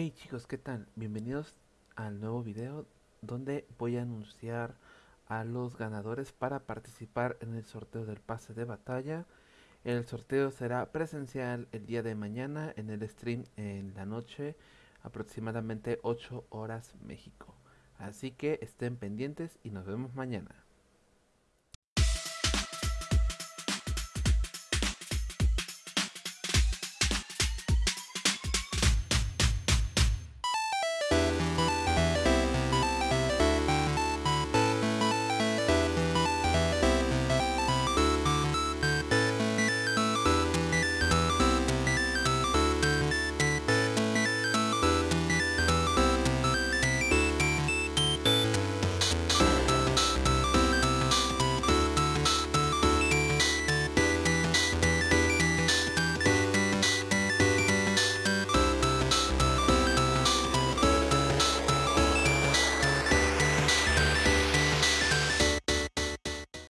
Hey chicos, qué tal? Bienvenidos al nuevo video donde voy a anunciar a los ganadores para participar en el sorteo del pase de batalla. El sorteo será presencial el día de mañana en el stream en la noche, aproximadamente 8 horas México. Así que estén pendientes y nos vemos mañana.